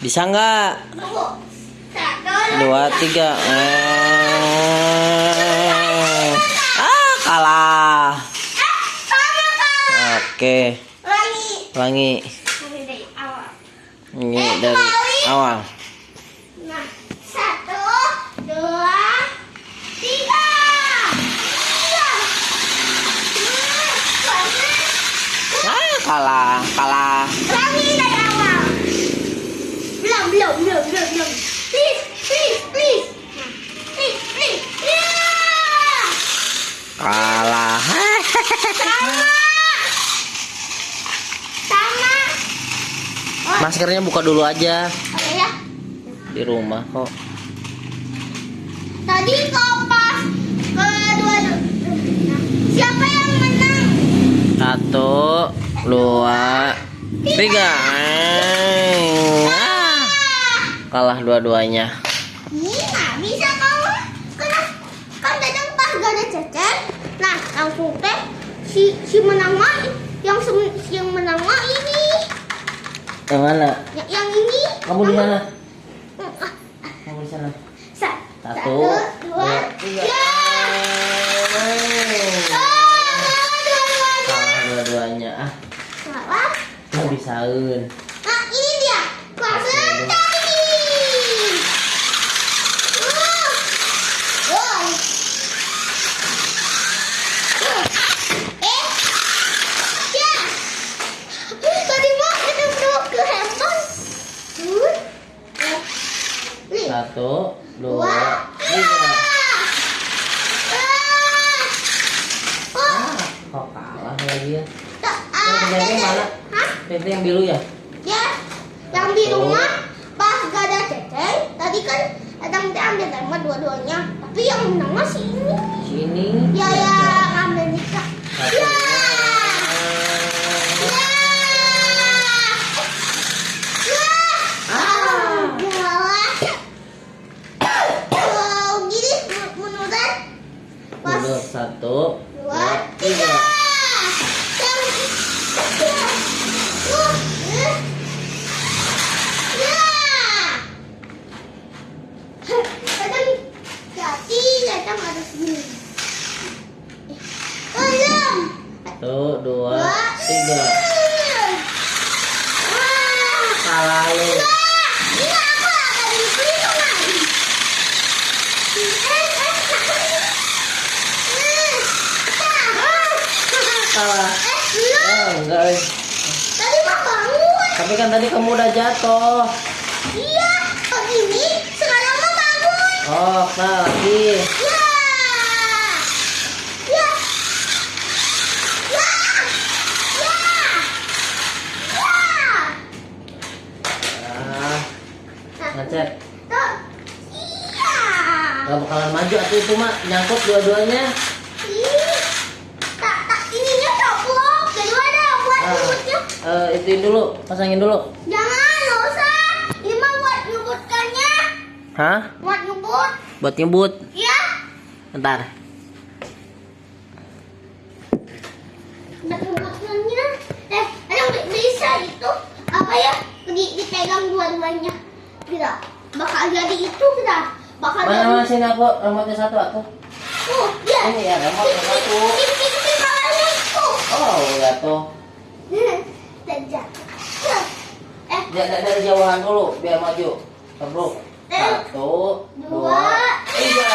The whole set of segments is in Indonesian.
Bisa nggak? Dua, tiga. Eh. Ah, kalah. Eh. Oke. Lagi. Ulangi. Dari dari awal. Ini dari awal. Nah, satu, dua, tiga. Tiga. Hmm, bagus. Ah, kalah, kalah. Lagi dari awal. Belum, belum, belum, belum, belum. Please, please, please. Nah, please, please. Yeah. Kalah. Sama. Sama. Oh, Maskernya buka dulu aja oke ya. di rumah kok. Tadi kopas kedua siapa yang menang? Satu, dua, tiga. Ah, kalah dua-duanya. Nggak bisa kau karena kan kadang pas gak ada cecer. Nah langsung teh si si menang yang yang menang ini Yang mana? yang, yang ini. Kamu di mana? Hmm, Kamu di sana. sa- Satu, dua, tiga. ya. Eh, Ah, dua-duanya. Ah, Salah. nggak bisain. Nah, ini dia. Pasang tadi. Uh. Oh. Eh. Ya. Tadi mau kita bawa ke handphone. Uh. Eh. Nih. Satu, Dua. dua, tiga. Ah. Oh. Ah, kok kalah lagi ya? Tak. Yang Ah. yang mana? Hah? Itu yang biru ya? Ya, yang di rumah pas gak ada ceceng, tadi kan Adam teh ambil tema dua-duanya. Tapi yang menang masih ini. Sini. Ya ya ambil nikah. Ya. Ya. Ya. Ah. Ya. Oh, gini menurut pas Mundur. Satu, dua, dua, tiga. tiga. Yang ya. Uh, eh. Ya. Kadang jadi kadang ada sini. Belum. Satu, dua, tiga. Wah. Kalah lu. Wah. Ini apa? Ada di pelindung lagi. Eh, eh. Eh. Ah. Kalah. Eh, belum. Oh, enggak. eh. Tadi bangun. Tapi kan tadi kamu udah jatuh. Iya, oh ini sekarang mah bangun. Oh, lagi. Ya. Ya. Ya. Ya. Ya. Ah, ngecek. Tuh. Iya. Gak bakalan maju atau itu mak nyangkut dua-duanya. Tak, tak, ininya coplok. Kedua ada buat Ah, nyebutnya. eh, ituin dulu, pasangin dulu. Jangan, nggak usah. Ini mah buat nyebutkannya. Hah? Buat nyebut. Buat nyebut. Ya. Bentar. Buat nyebutkannya. Eh, ada bi- bisa itu apa ya? Di, dipegang dua-duanya. Kita bakal jadi itu kita. Bakal Mana jadi. mana sini aku remote satu aku. Oh, ya. Ini ya remote satu. Oh, jatuh. Dan jatuh. Eh, Dari, dari jauhan dulu biar maju. Terus. Satu, dua, tiga.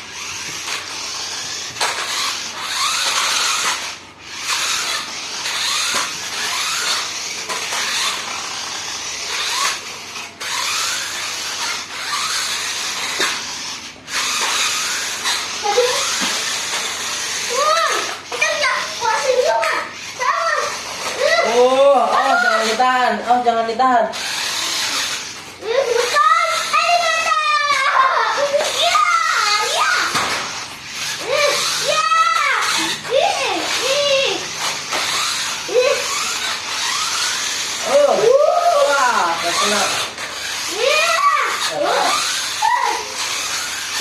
Oh jangan ditahan. eh, bukan. Eh, bukan. Iya, iya. Eh, iya. Ih, ih. Ih. Oh, Uh. wah, nggak kena. Iya. Kena.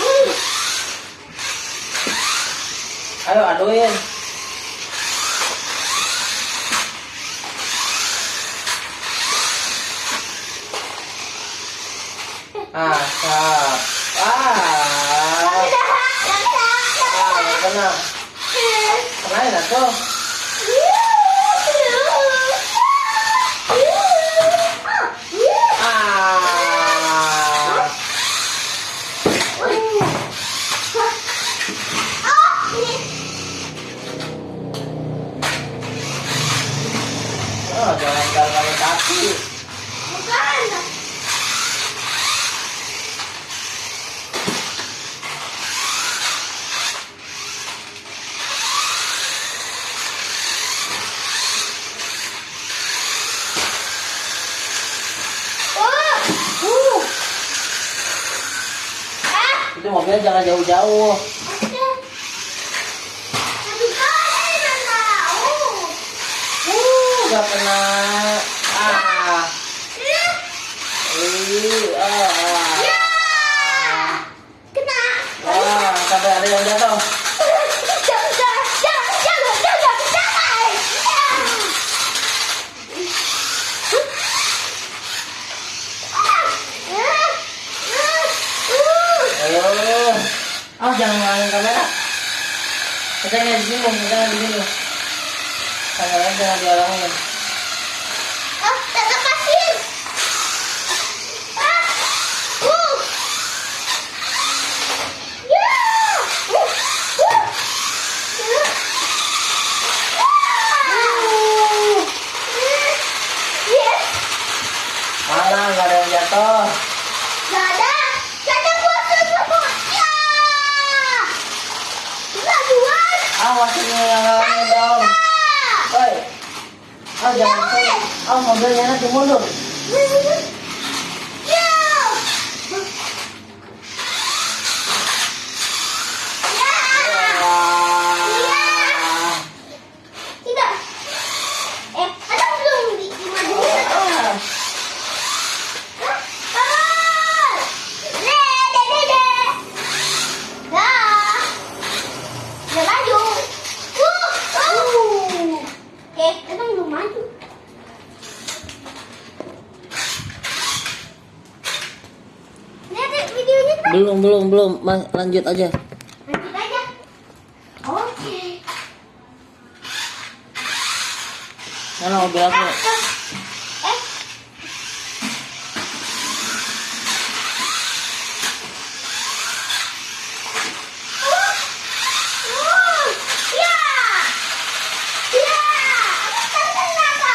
Uh. Ayo aduin. Ah, sap. Ah, ah, nggak kena. Kenain atuh. Ah, oh jangan jalan kaki. Mobilnya jangan jauh-jauh. Uh, nggak kena. Ah, ih, ah, ah. Ah, sampai ada yang Oh, jangan ngalahin kamera. Katanya di sini, katanya di sini. Kameranya jangan diorangin. Mana nggak ada yang jatuh? Gak ada, gak ada bosan semuanya. Kemajuan. Awas ini yang ngalangin dong. Woi. Oh, jangan. Oh, mobilnya nanti mundur. Ya. Ya. Wah. Tidak. Eh, ada belum di dimajuin? Ah. Kawan. Le, de, de, de. Dah. Udah maju. Uh, uh. Eh, emang belum maju. Lihat videonya tuh. Belum, belum, belum. Mas, lanjut aja. Lanjut aja. Oke. Mana mobil aku? Eh, eh.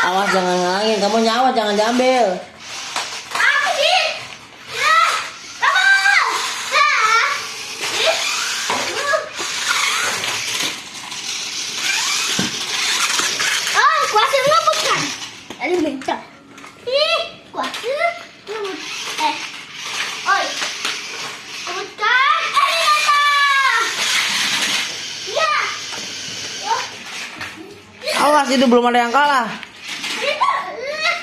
Awas jangan ngalangin. Kamu nyawa jangan diambil. Apa sih? Ya, kamu. Ya. Ih. Oh, kuasa ngebut kan? Ada bentar. Ih, kuasa ngebut. Eh, oi. Ngebut kan? Eh, Nata. Ya. Oh, Itu belum ada yang kalah. Rita. Eh.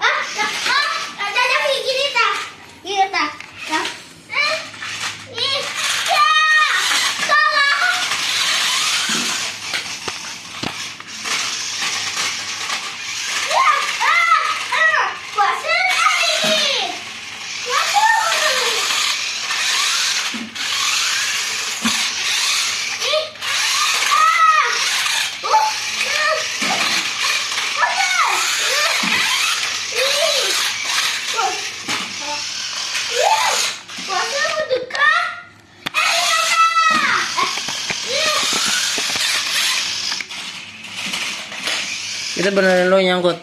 Ah, ah, ah. Ada ada kayak gini, Ta. Gini, Ta. Ya. Eh. Ih, ya. Tolong. Ya, ah, ah, kuasa lagi. Waduh. Ih, ah, uh, uh, oke, ih, Beneran lo yang nyangkut.